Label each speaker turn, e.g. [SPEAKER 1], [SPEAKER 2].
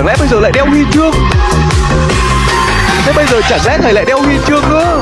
[SPEAKER 1] chẳng lẽ bây giờ lại đeo huy chương? Thế bây giờ chẳng lẽ thầy lại đeo huy chương nữa